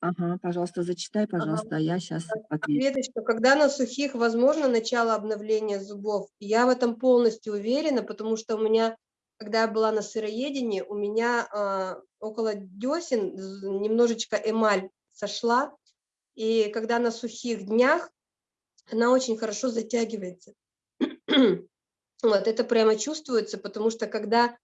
Ага, пожалуйста, зачитай, Ага. пожалуйста, а я сейчас отвечу. Светочка, когда на сухих возможно начало обновления зубов? Я в этом полностью уверена, потому что у меня, когда я была на сыроедении, у меня а, около десен немножечко эмаль сошла, и когда на сухих днях, она очень хорошо затягивается. вот это прямо чувствуется, потому что когда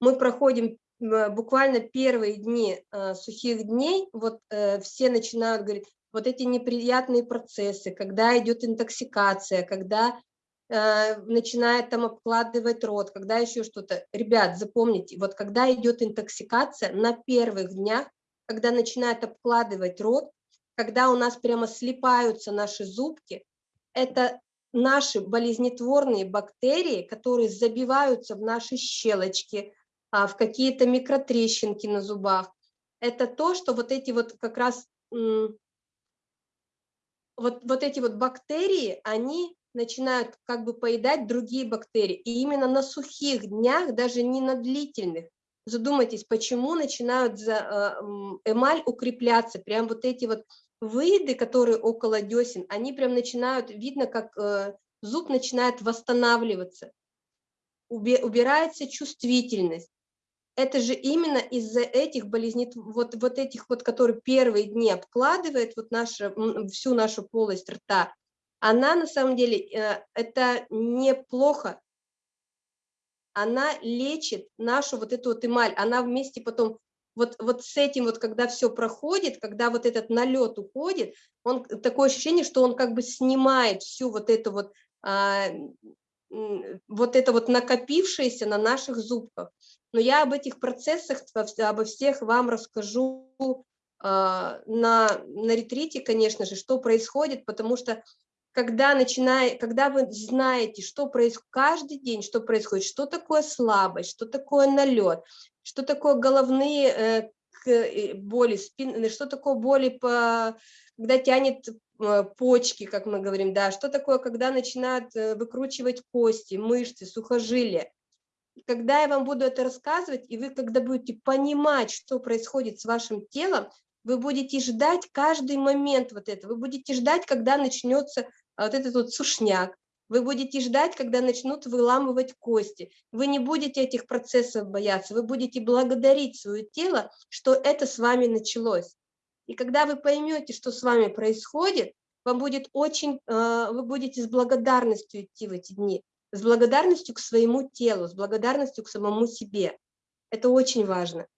мы проходим буквально первые дни э, сухих дней, вот э, все начинают говорить, вот эти неприятные процессы, когда идет интоксикация, когда э, начинает там обкладывать рот, когда еще что-то. Ребят, запомните, вот когда идет интоксикация, на первых днях, когда начинает обкладывать рот, когда у нас прямо слипаются наши зубки, это наши болезнетворные бактерии, которые забиваются в наши щелочки, в какие-то микротрещинки на зубах. Это то, что вот эти вот как раз, вот, вот эти вот бактерии, они начинают как бы поедать другие бактерии. И именно на сухих днях, даже не на длительных, задумайтесь, почему начинают за, а, эмаль укрепляться, прям вот эти вот выеды, которые около десен, они прям начинают, видно, как э, зуб начинает восстанавливаться, убирается чувствительность это же именно из-за этих болезней, вот, вот этих вот, которые первые дни обкладывает вот наша, всю нашу полость рта, она на самом деле, э, это неплохо, она лечит нашу вот эту вот эмаль, она вместе потом, вот, вот с этим вот, когда все проходит, когда вот этот налет уходит, он, такое ощущение, что он как бы снимает всю вот эту вот, а, вот это вот накопившееся на наших зубках. Но я об этих процессах, обо всех вам расскажу а, на, на ретрите, конечно же, что происходит, потому что когда, начиная, когда вы знаете, что происходит каждый день, что происходит, что такое слабость, что такое налет, что такое головные э, э, боли, спин, что такое боли, по, когда тянет почки, как мы говорим, да, что такое, когда начинают выкручивать кости, мышцы, сухожилия, когда я вам буду это рассказывать, и вы когда будете понимать, что происходит с вашим телом, вы будете ждать каждый момент вот это, вы будете ждать, когда начнется а, вот этот вот сушняк, вы будете ждать, когда начнут выламывать кости. Вы не будете этих процессов бояться, вы будете благодарить свое тело, что это с вами началось. И когда вы поймете, что с вами происходит, вам будет очень, а, вы будете с благодарностью идти в эти дни с благодарностью к своему телу, с благодарностью к самому себе. Это очень важно.